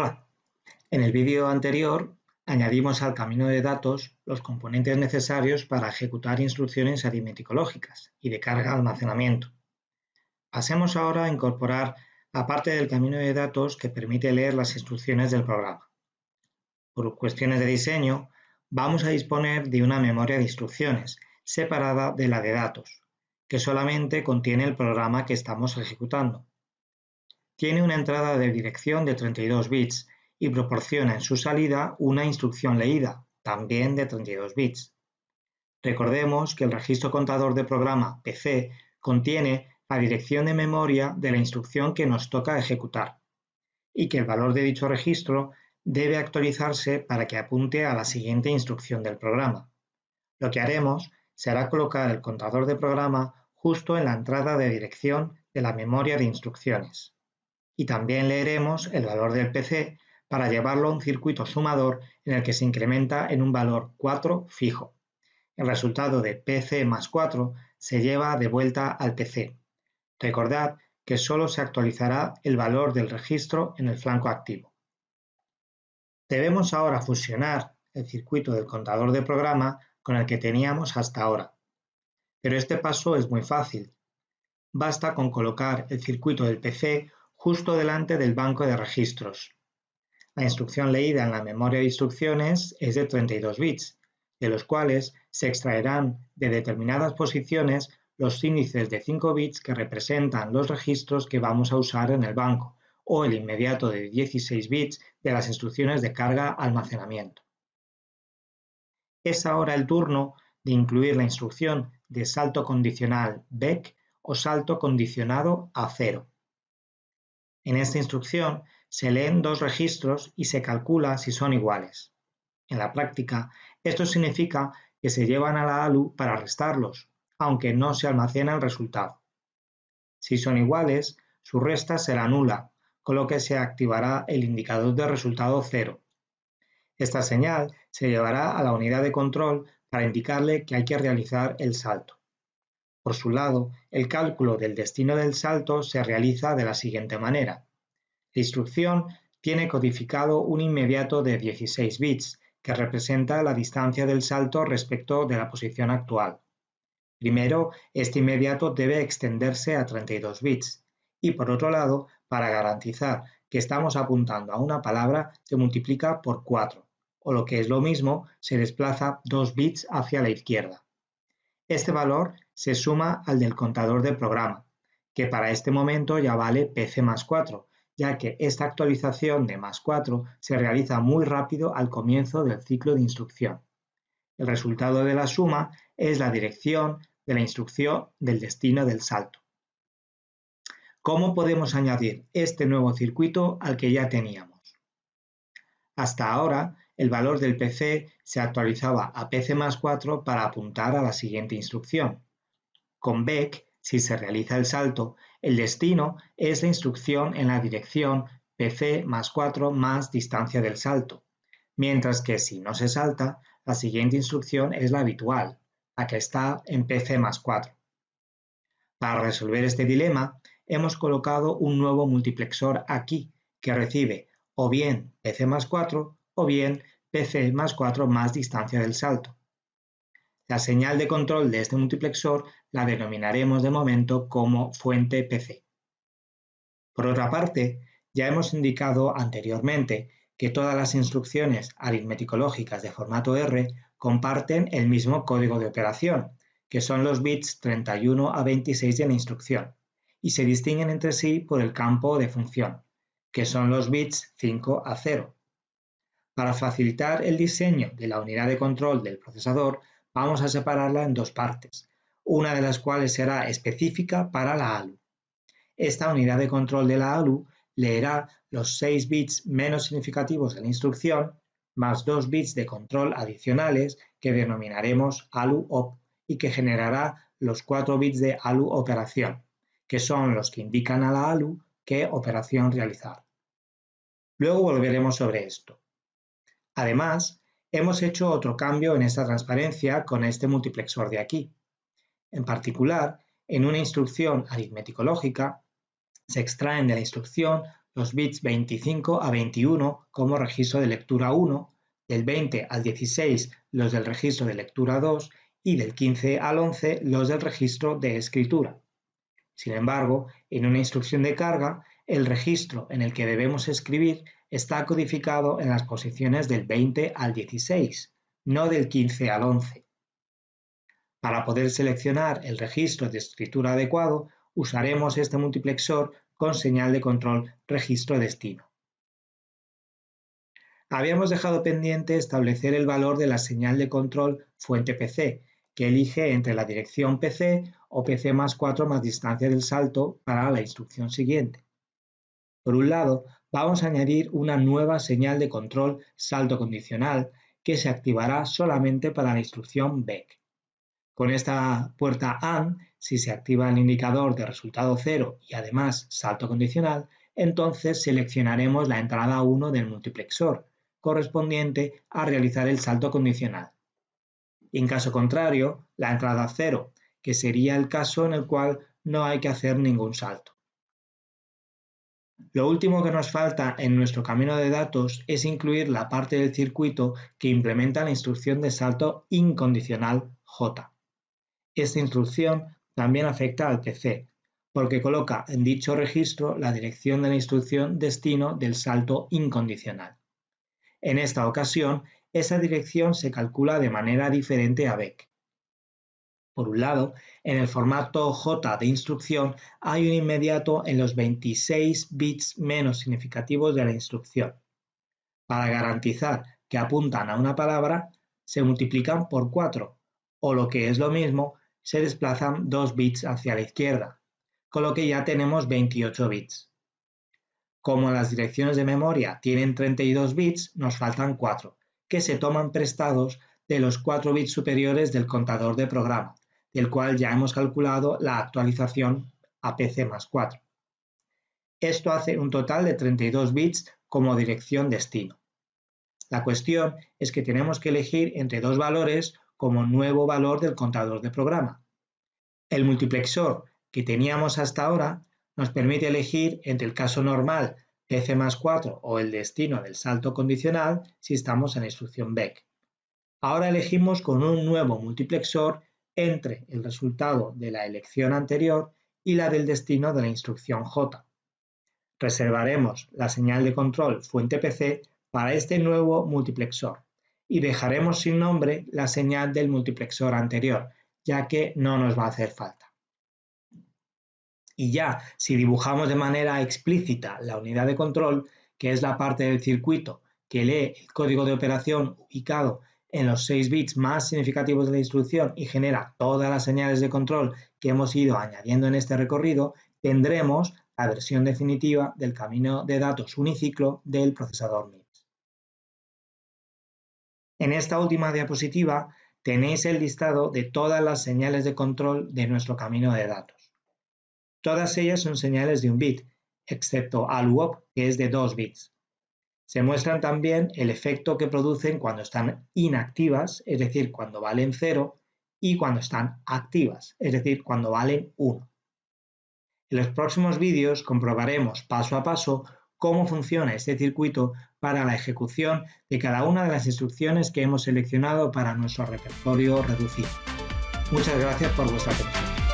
Hola, en el vídeo anterior añadimos al camino de datos los componentes necesarios para ejecutar instrucciones aritmético-lógicas y de carga-almacenamiento. Pasemos ahora a incorporar la parte del camino de datos que permite leer las instrucciones del programa. Por cuestiones de diseño, vamos a disponer de una memoria de instrucciones separada de la de datos, que solamente contiene el programa que estamos ejecutando. Tiene una entrada de dirección de 32 bits y proporciona en su salida una instrucción leída, también de 32 bits. Recordemos que el registro contador de programa PC contiene la dirección de memoria de la instrucción que nos toca ejecutar y que el valor de dicho registro debe actualizarse para que apunte a la siguiente instrucción del programa. Lo que haremos será colocar el contador de programa justo en la entrada de dirección de la memoria de instrucciones. Y también leeremos el valor del PC para llevarlo a un circuito sumador en el que se incrementa en un valor 4 fijo. El resultado de PC más 4 se lleva de vuelta al PC. Recordad que solo se actualizará el valor del registro en el flanco activo. Debemos ahora fusionar el circuito del contador de programa con el que teníamos hasta ahora. Pero este paso es muy fácil. Basta con colocar el circuito del PC justo delante del banco de registros. La instrucción leída en la memoria de instrucciones es de 32 bits, de los cuales se extraerán de determinadas posiciones los índices de 5 bits que representan los registros que vamos a usar en el banco, o el inmediato de 16 bits de las instrucciones de carga-almacenamiento. Es ahora el turno de incluir la instrucción de salto condicional BEC o salto condicionado a cero. En esta instrucción se leen dos registros y se calcula si son iguales. En la práctica, esto significa que se llevan a la ALU para restarlos, aunque no se almacena el resultado. Si son iguales, su resta será nula, con lo que se activará el indicador de resultado cero. Esta señal se llevará a la unidad de control para indicarle que hay que realizar el salto. Por su lado, el cálculo del destino del salto se realiza de la siguiente manera. La instrucción tiene codificado un inmediato de 16 bits, que representa la distancia del salto respecto de la posición actual. Primero, este inmediato debe extenderse a 32 bits y por otro lado, para garantizar que estamos apuntando a una palabra, se multiplica por 4, o lo que es lo mismo, se desplaza 2 bits hacia la izquierda. Este valor se suma al del contador de programa, que para este momento ya vale PC más 4, ya que esta actualización de más 4 se realiza muy rápido al comienzo del ciclo de instrucción. El resultado de la suma es la dirección de la instrucción del destino del salto. ¿Cómo podemos añadir este nuevo circuito al que ya teníamos? Hasta ahora, el valor del PC se actualizaba a PC más 4 para apuntar a la siguiente instrucción. Con BEC si se realiza el salto, el destino es la instrucción en la dirección PC más 4 más distancia del salto, mientras que si no se salta, la siguiente instrucción es la habitual, la que está en PC más 4. Para resolver este dilema, hemos colocado un nuevo multiplexor aquí, que recibe o bien PC más 4 o bien PC más 4 más distancia del salto. La señal de control de este multiplexor la denominaremos de momento como fuente PC. Por otra parte, ya hemos indicado anteriormente que todas las instrucciones aritmético-lógicas de formato R comparten el mismo código de operación, que son los bits 31 a 26 de la instrucción, y se distinguen entre sí por el campo de función, que son los bits 5 a 0. Para facilitar el diseño de la unidad de control del procesador, vamos a separarla en dos partes, una de las cuales será específica para la ALU. Esta unidad de control de la ALU leerá los 6 bits menos significativos de la instrucción más 2 bits de control adicionales que denominaremos ALU-OP y que generará los 4 bits de ALU-operación, que son los que indican a la ALU qué operación realizar. Luego volveremos sobre esto. Además, Hemos hecho otro cambio en esta transparencia con este multiplexor de aquí. En particular, en una instrucción aritmético-lógica, se extraen de la instrucción los bits 25 a 21 como registro de lectura 1, del 20 al 16 los del registro de lectura 2 y del 15 al 11 los del registro de escritura. Sin embargo, en una instrucción de carga, el registro en el que debemos escribir está codificado en las posiciones del 20 al 16, no del 15 al 11. Para poder seleccionar el registro de escritura adecuado, usaremos este multiplexor con señal de control registro destino. Habíamos dejado pendiente establecer el valor de la señal de control fuente PC, que elige entre la dirección PC o PC más 4 más distancia del salto para la instrucción siguiente. Por un lado, vamos a añadir una nueva señal de control salto condicional que se activará solamente para la instrucción BEC. Con esta puerta AND, si se activa el indicador de resultado 0 y además salto condicional, entonces seleccionaremos la entrada 1 del multiplexor, correspondiente a realizar el salto condicional. En caso contrario, la entrada 0, que sería el caso en el cual no hay que hacer ningún salto. Lo último que nos falta en nuestro camino de datos es incluir la parte del circuito que implementa la instrucción de salto incondicional J. Esta instrucción también afecta al PC, porque coloca en dicho registro la dirección de la instrucción destino del salto incondicional. En esta ocasión, esa dirección se calcula de manera diferente a BEC. Por un lado, en el formato J de instrucción hay un inmediato en los 26 bits menos significativos de la instrucción. Para garantizar que apuntan a una palabra, se multiplican por 4, o lo que es lo mismo, se desplazan 2 bits hacia la izquierda, con lo que ya tenemos 28 bits. Como las direcciones de memoria tienen 32 bits, nos faltan 4, que se toman prestados de los 4 bits superiores del contador de programa, del cual ya hemos calculado la actualización a PC más 4. Esto hace un total de 32 bits como dirección destino. La cuestión es que tenemos que elegir entre dos valores como nuevo valor del contador de programa. El multiplexor que teníamos hasta ahora nos permite elegir entre el caso normal PC más 4 o el destino del salto condicional si estamos en la instrucción BEC. Ahora elegimos con un nuevo multiplexor entre el resultado de la elección anterior y la del destino de la instrucción J. Reservaremos la señal de control fuente PC para este nuevo multiplexor y dejaremos sin nombre la señal del multiplexor anterior, ya que no nos va a hacer falta. Y ya, si dibujamos de manera explícita la unidad de control, que es la parte del circuito que lee el código de operación ubicado en los 6 bits más significativos de la instrucción y genera todas las señales de control que hemos ido añadiendo en este recorrido, tendremos la versión definitiva del camino de datos uniciclo del procesador MIPS. En esta última diapositiva tenéis el listado de todas las señales de control de nuestro camino de datos. Todas ellas son señales de un bit, excepto ALUOP, que es de 2 bits. Se muestran también el efecto que producen cuando están inactivas, es decir, cuando valen 0, y cuando están activas, es decir, cuando valen 1. En los próximos vídeos comprobaremos paso a paso cómo funciona este circuito para la ejecución de cada una de las instrucciones que hemos seleccionado para nuestro repertorio reducido. Muchas gracias por vuestra atención.